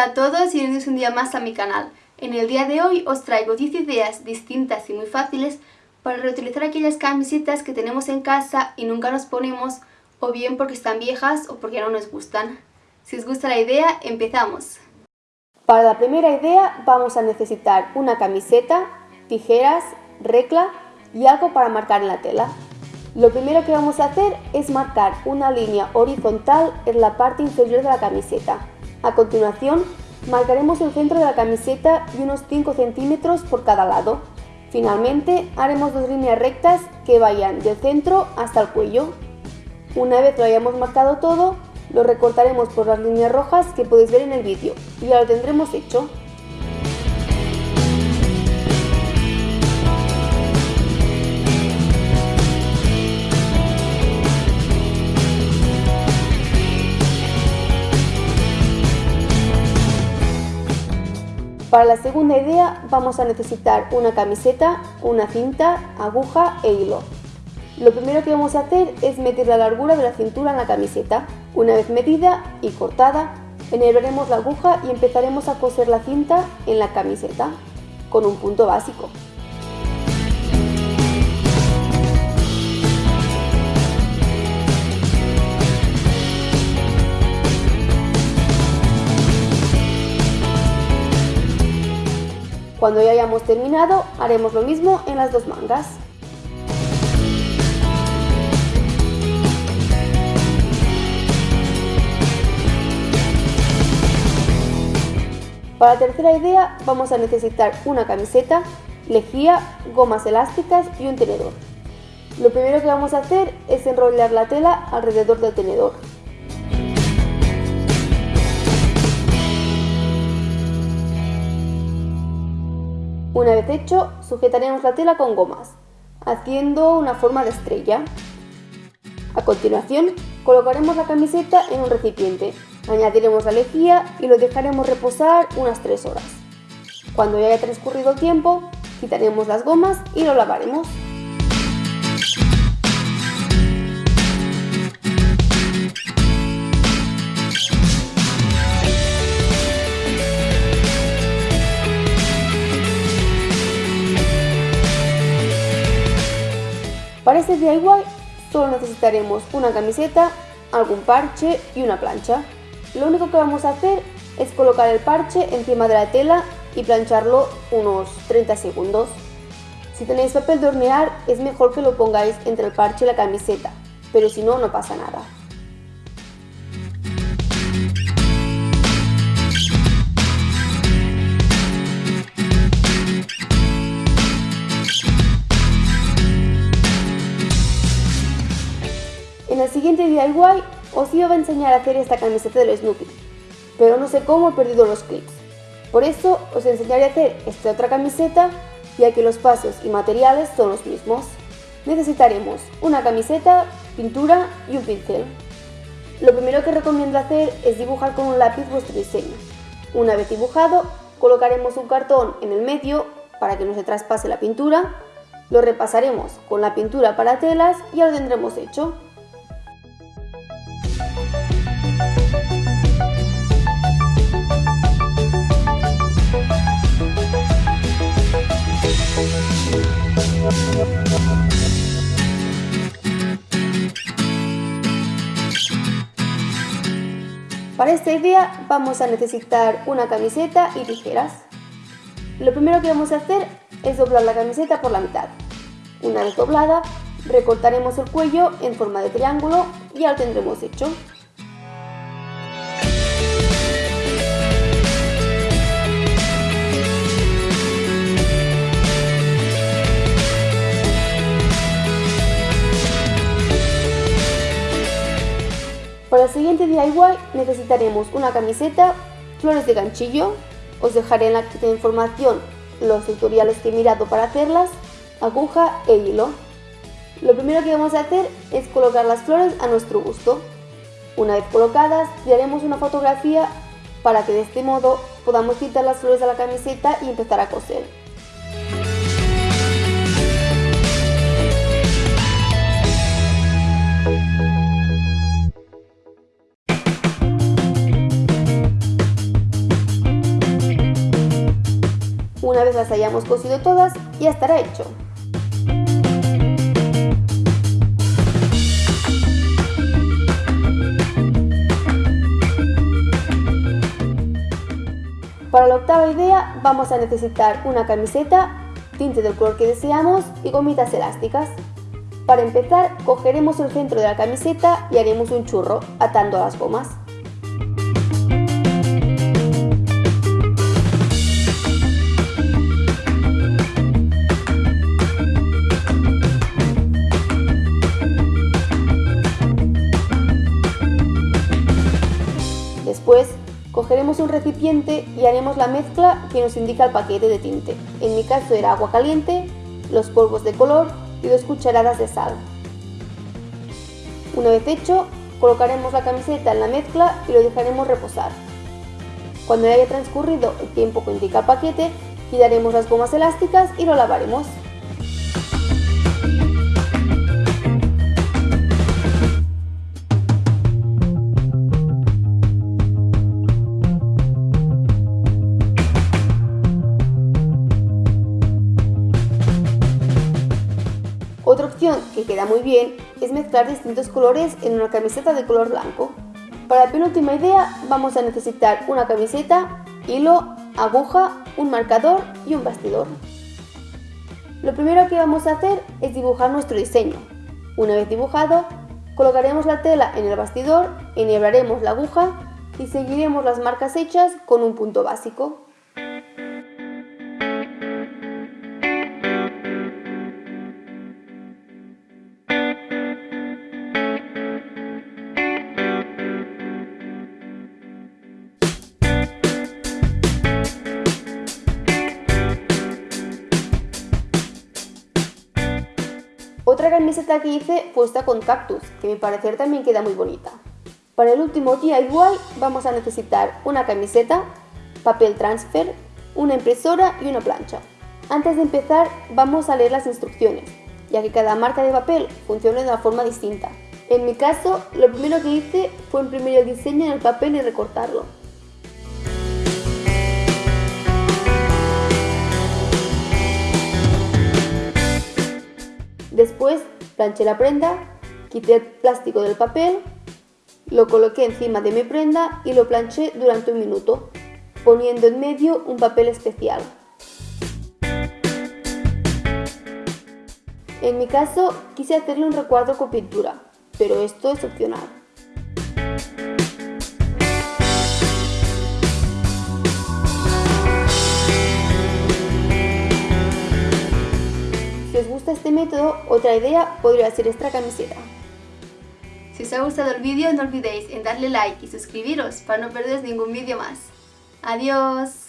Hola a todos y bienvenidos un día más a mi canal. En el día de hoy os traigo 10 ideas distintas y muy fáciles para reutilizar aquellas camisetas que tenemos en casa y nunca nos ponemos o bien porque están viejas o porque no nos gustan. Si os gusta la idea, empezamos. Para la primera idea vamos a necesitar una camiseta, tijeras, recla y algo para marcar en la tela. Lo primero que vamos a hacer es marcar una línea horizontal en la parte inferior de la camiseta. A continuación, marcaremos el centro de la camiseta y unos 5 centímetros por cada lado. Finalmente, haremos dos líneas rectas que vayan del centro hasta el cuello. Una vez lo hayamos marcado todo, lo recortaremos por las líneas rojas que podéis ver en el vídeo y ya lo tendremos hecho. Para la segunda idea vamos a necesitar una camiseta, una cinta, aguja e hilo. Lo primero que vamos a hacer es medir la largura de la cintura en la camiseta. Una vez medida y cortada, enhebraremos la aguja y empezaremos a coser la cinta en la camiseta con un punto básico. Cuando ya hayamos terminado, haremos lo mismo en las dos mangas. Para la tercera idea vamos a necesitar una camiseta, lejía, gomas elásticas y un tenedor. Lo primero que vamos a hacer es enrollar la tela alrededor del tenedor. Una vez hecho, sujetaremos la tela con gomas, haciendo una forma de estrella. A continuación, colocaremos la camiseta en un recipiente, añadiremos la lejía y lo dejaremos reposar unas 3 horas. Cuando ya haya transcurrido el tiempo, quitaremos las gomas y lo lavaremos. Este DIY solo necesitaremos una camiseta, algún parche y una plancha. Lo único que vamos a hacer es colocar el parche encima de la tela y plancharlo unos 30 segundos. Si tenéis papel de hornear es mejor que lo pongáis entre el parche y la camiseta, pero si no, no pasa nada. Siguiente DIY os iba a enseñar a hacer esta camiseta del Snoopy, pero no sé cómo he perdido los clips. Por eso os enseñaré a hacer esta otra camiseta, ya que los pasos y materiales son los mismos. Necesitaremos una camiseta, pintura y un pincel. Lo primero que recomiendo hacer es dibujar con un lápiz vuestro diseño. Una vez dibujado, colocaremos un cartón en el medio para que no se traspase la pintura, lo repasaremos con la pintura para telas y ya lo tendremos hecho. Para esta idea vamos a necesitar una camiseta y tijeras. Lo primero que vamos a hacer es doblar la camiseta por la mitad. Una vez doblada, recortaremos el cuello en forma de triángulo y ya lo tendremos hecho. Siguiente DIY necesitaremos una camiseta, flores de ganchillo, os dejaré en la información los tutoriales que he mirado para hacerlas, aguja e hilo. Lo primero que vamos a hacer es colocar las flores a nuestro gusto. Una vez colocadas, haremos una fotografía para que de este modo podamos quitar las flores de la camiseta y empezar a coser. Las hayamos cosido todas, ya estará hecho. Para la octava idea vamos a necesitar una camiseta, tinte del color que deseamos y gomitas elásticas. Para empezar, cogeremos el centro de la camiseta y haremos un churro atando las gomas. Un recipiente y haremos la mezcla que nos indica el paquete de tinte. En mi caso era agua caliente, los polvos de color y dos cucharadas de sal. Una vez hecho, colocaremos la camiseta en la mezcla y lo dejaremos reposar. Cuando haya transcurrido el tiempo que indica el paquete, quitaremos las gomas elásticas y lo lavaremos. Que queda muy bien es mezclar distintos colores en una camiseta de color blanco. Para la penúltima idea vamos a necesitar una camiseta, hilo, aguja, un marcador y un bastidor. Lo primero que vamos a hacer es dibujar nuestro diseño. Una vez dibujado, colocaremos la tela en el bastidor, enhebraremos la aguja y seguiremos las marcas hechas con un punto básico. Otra camiseta que hice fue esta con cactus, que a mi parecer también queda muy bonita. Para el último DIY vamos a necesitar una camiseta, papel transfer, una impresora y una plancha. Antes de empezar vamos a leer las instrucciones, ya que cada marca de papel funciona de una forma distinta. En mi caso, lo primero que hice fue imprimir el diseño en el papel y recortarlo. Después planché la prenda, quité el plástico del papel, lo coloqué encima de mi prenda y lo planché durante un minuto, poniendo en medio un papel especial. En mi caso quise hacerle un recuadro con pintura, pero esto es opcional. Gusta este método, otra idea podría ser esta camiseta. Si os ha gustado el vídeo no olvidéis en darle like y suscribiros para no perderos ningún vídeo más. ¡Adiós!